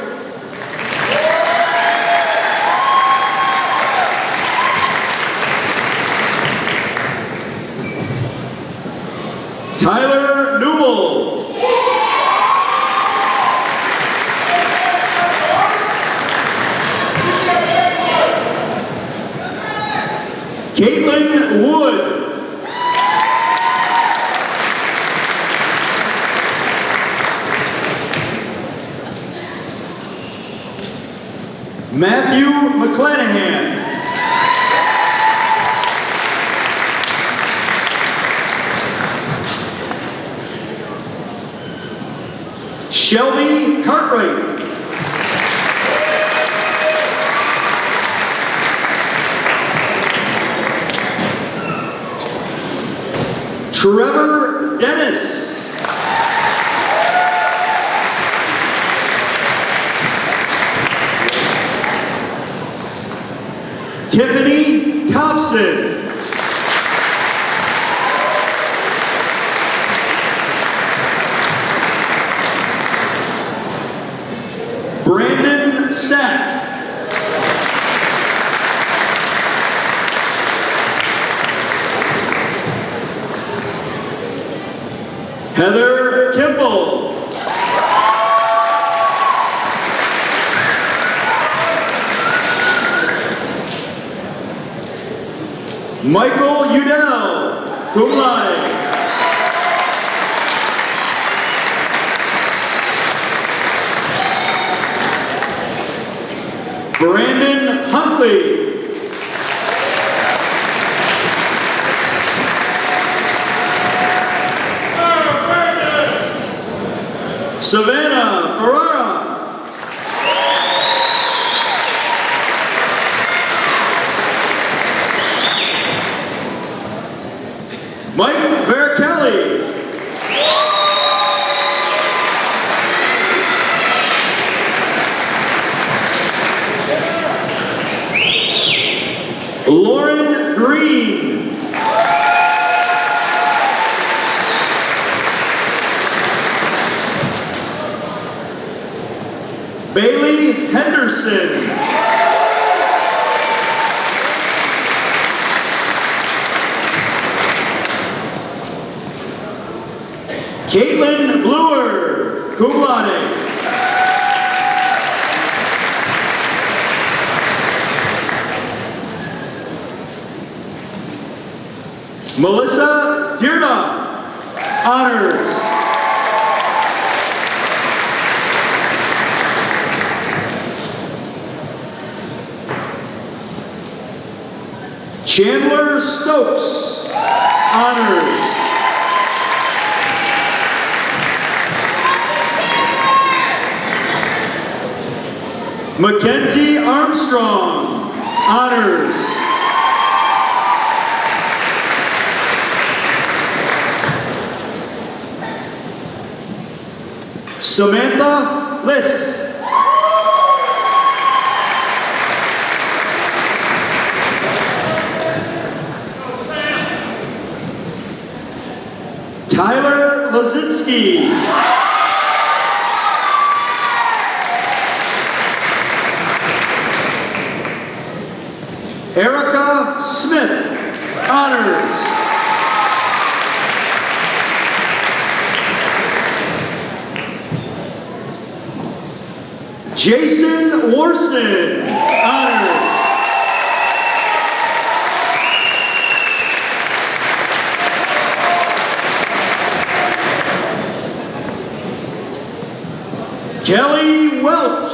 Speaker 1: Kelly Welch.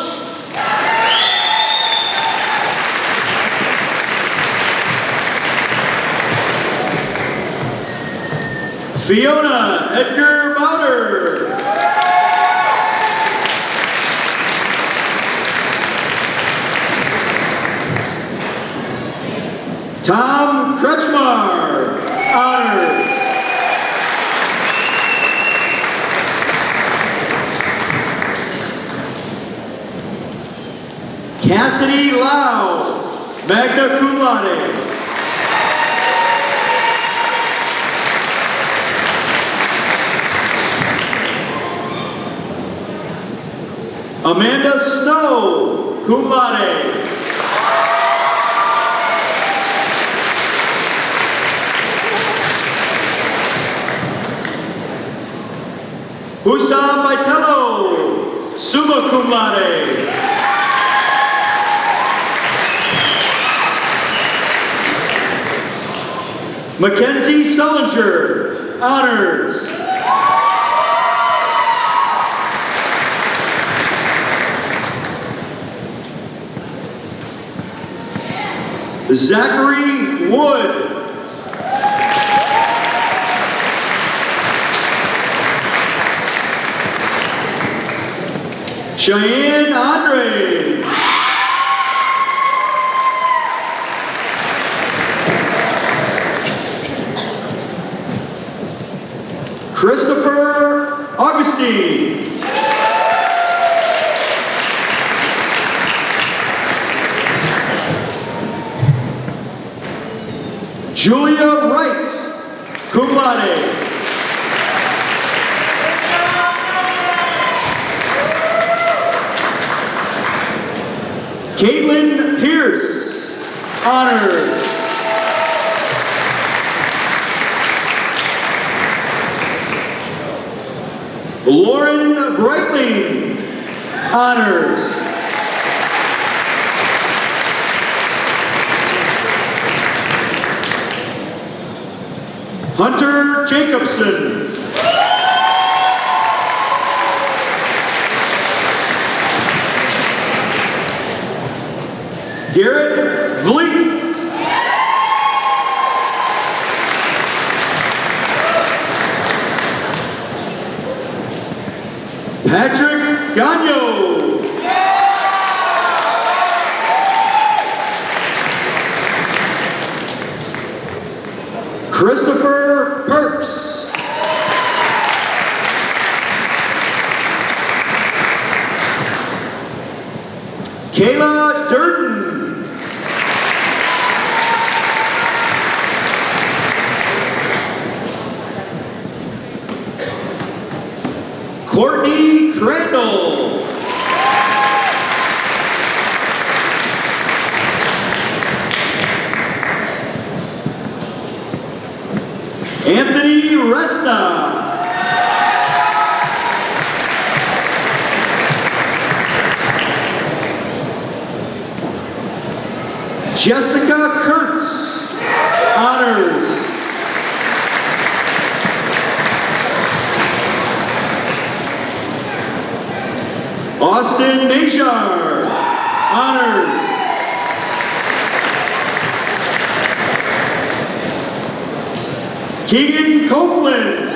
Speaker 1: Fiona Edgar Bowder. Tom Kretschmar, honored. Cassidy Lau, magna cum laude. Amanda Snow, cum laude. Husam Vitello, summa cum laude. Mackenzie Sullinger, honors. Zachary Wood. Cheyenne Andre. Christopher Augustine. Julia Wright, cum laude. Caitlin Pierce, honored. Lauren Breitling, honors. Hunter Jacobson Anthony Resta. Jessica Kurtz, honors. Austin Najar, honors. Keegan Copeland.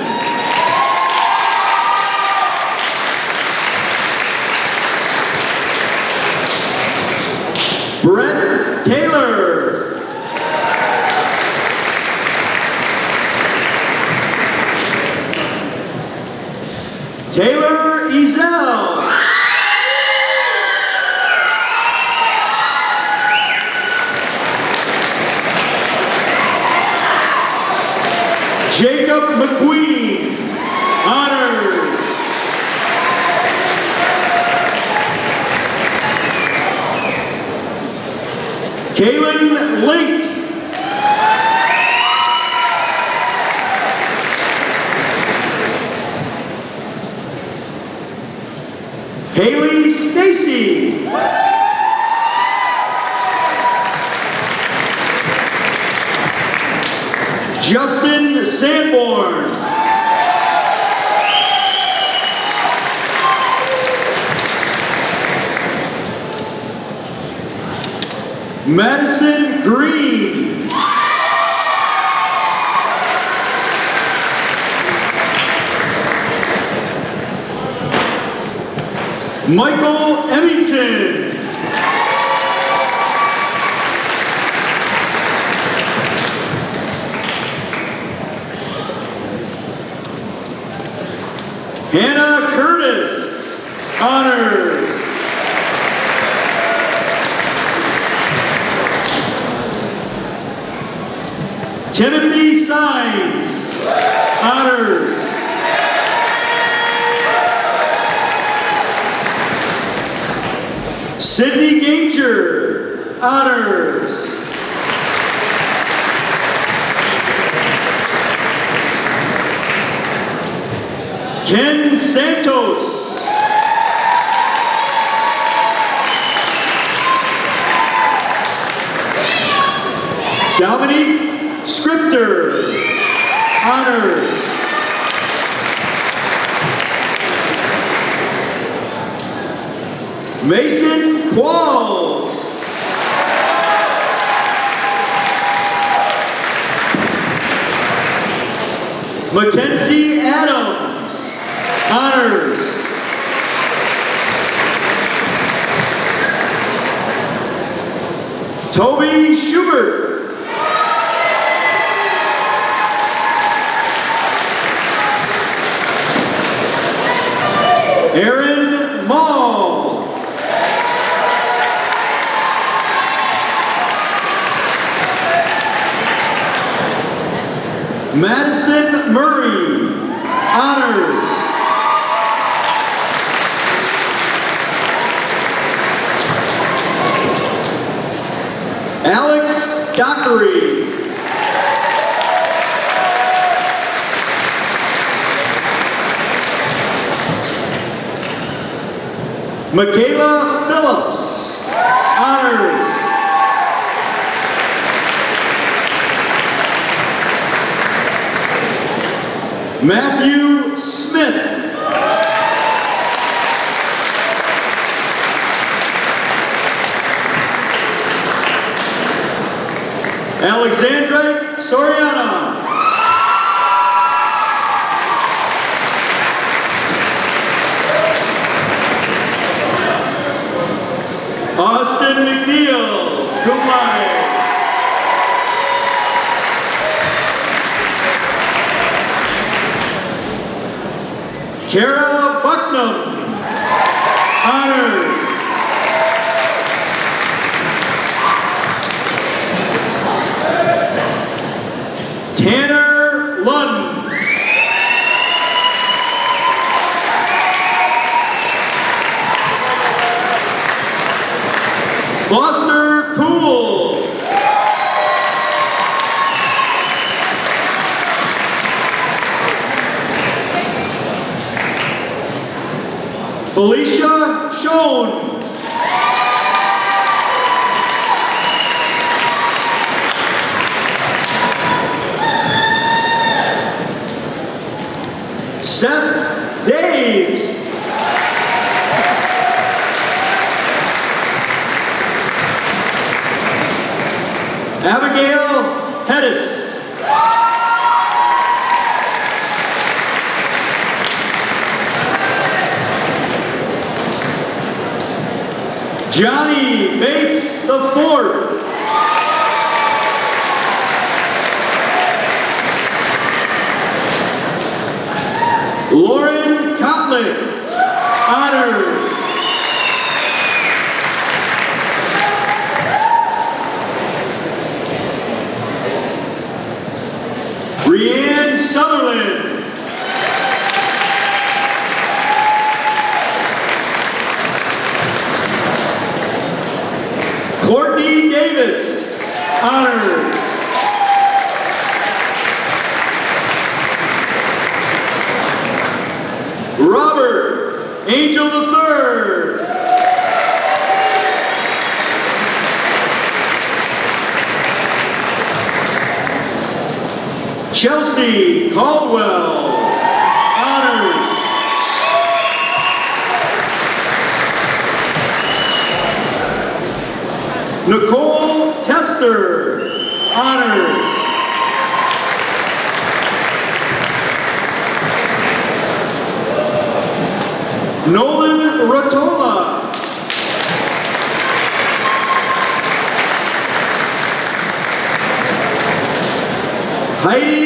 Speaker 1: Aaron Mall. Madison Murray, honors. Alex Dockery. Michaela Phillips. Honors. Matthew Smith. Alexander はい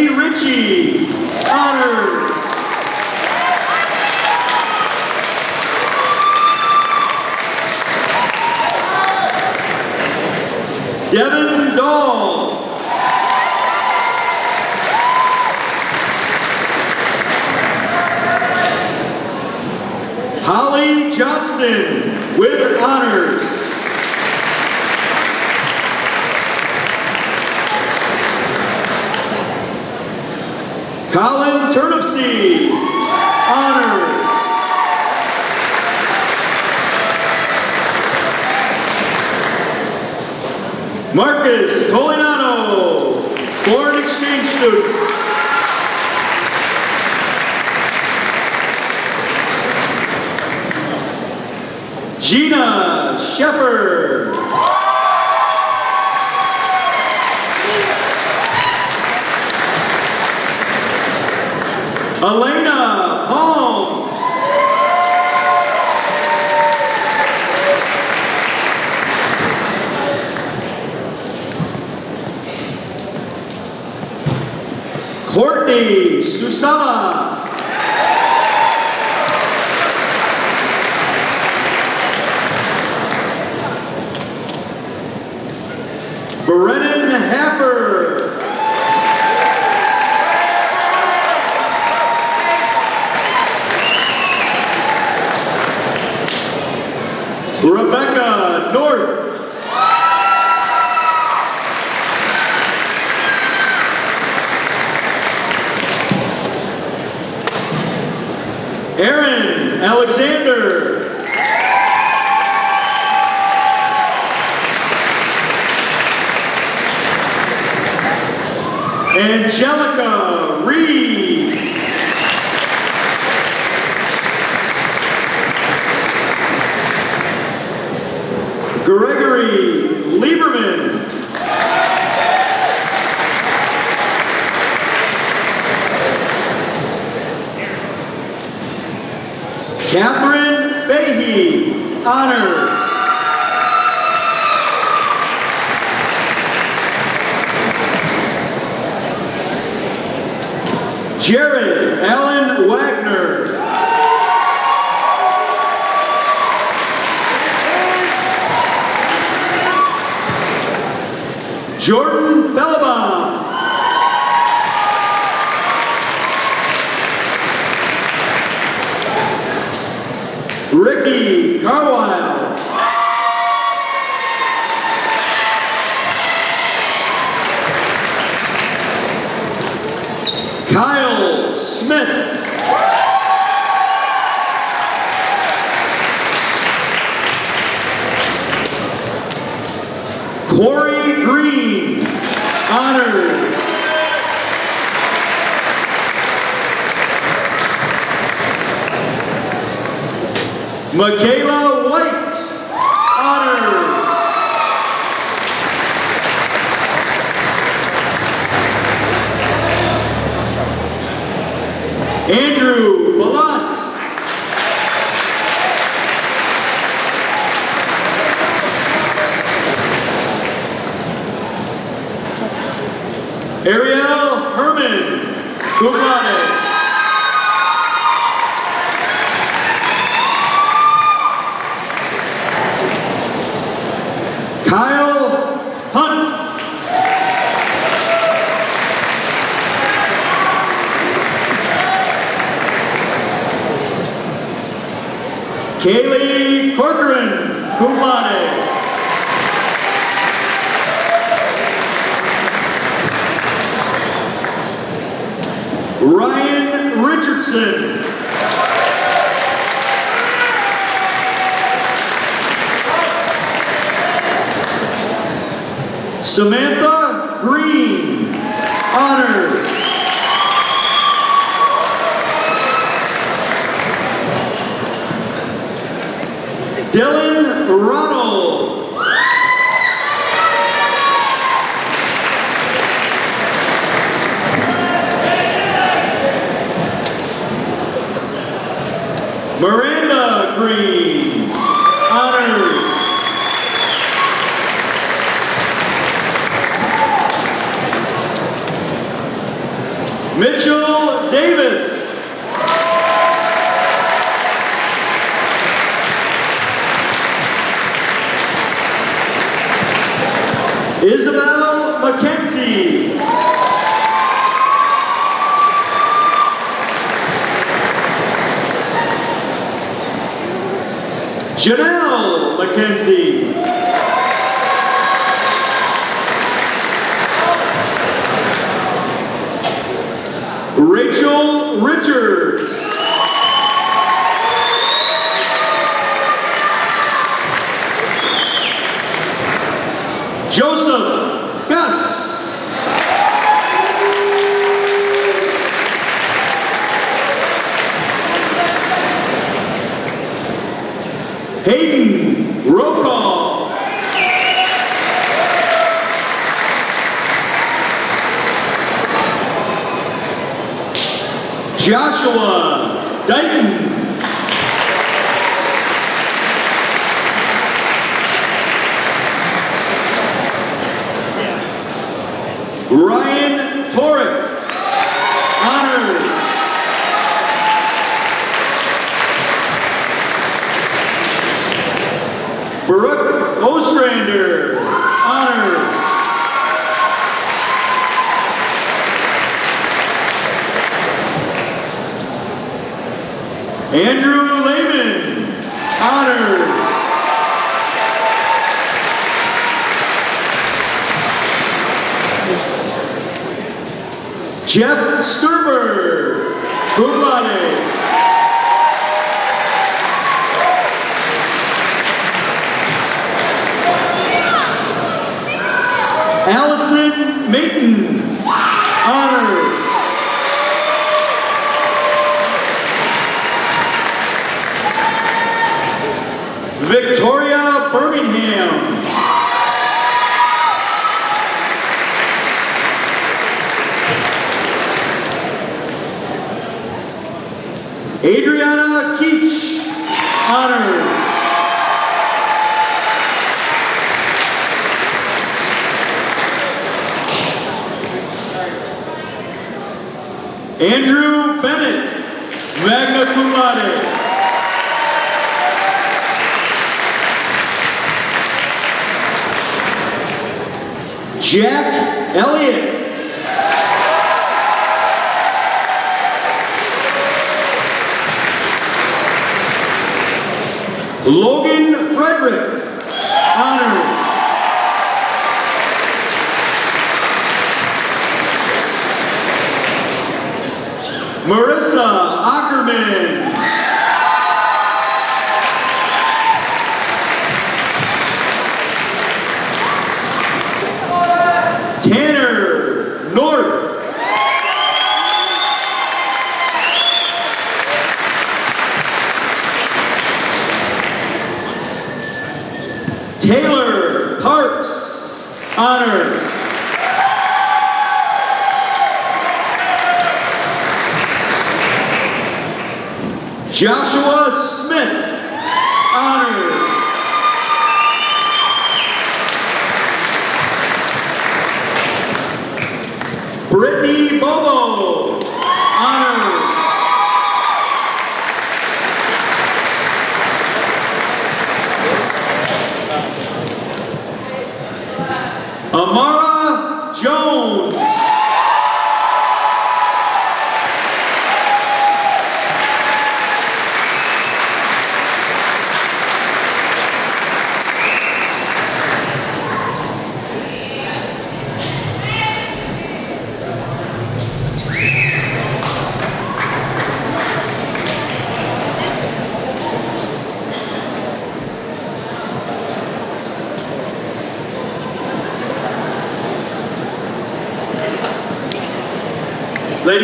Speaker 1: Michaela Ryan Torres. Honors. Brooke Ostrander. Honors. Andrew Lehman. Honors. Jeff Sturber, cum laude. Allison Maiden, honors. Adriana Keach, honored. Andrew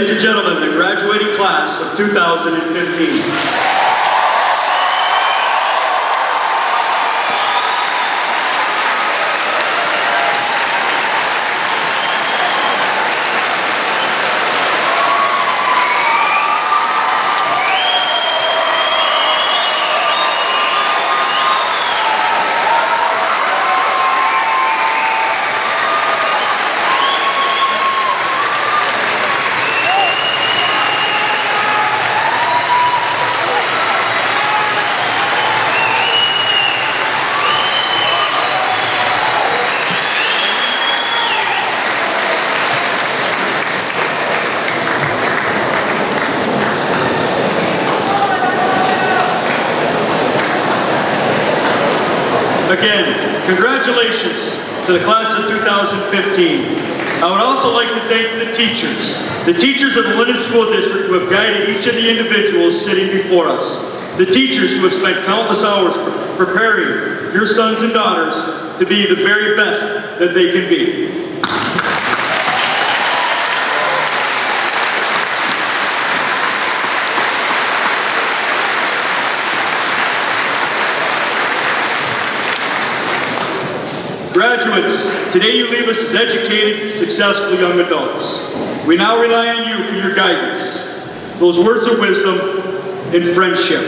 Speaker 1: Ladies and gentlemen, the graduating class of 2015. teachers of the Linden School District who have guided each of the individuals sitting before us, the teachers who have spent countless hours preparing your sons and daughters to be the very best that they can be. Graduates, today you leave us as educated, successful young adults. We now rely on you for your guidance, those words of wisdom and friendship.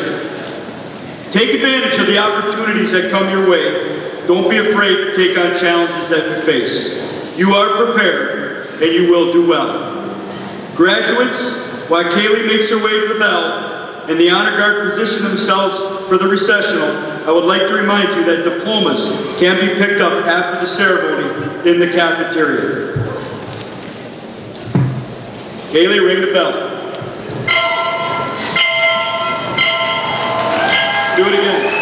Speaker 1: Take advantage of the opportunities that come your way. Don't be afraid to take on challenges that you face. You are prepared, and you will do well. Graduates, while Kaylee makes her way to the bell and the honor guard position themselves for the recessional, I would like to remind you that diplomas can be picked up after the ceremony in the cafeteria. Haley ring the bell. Do it again.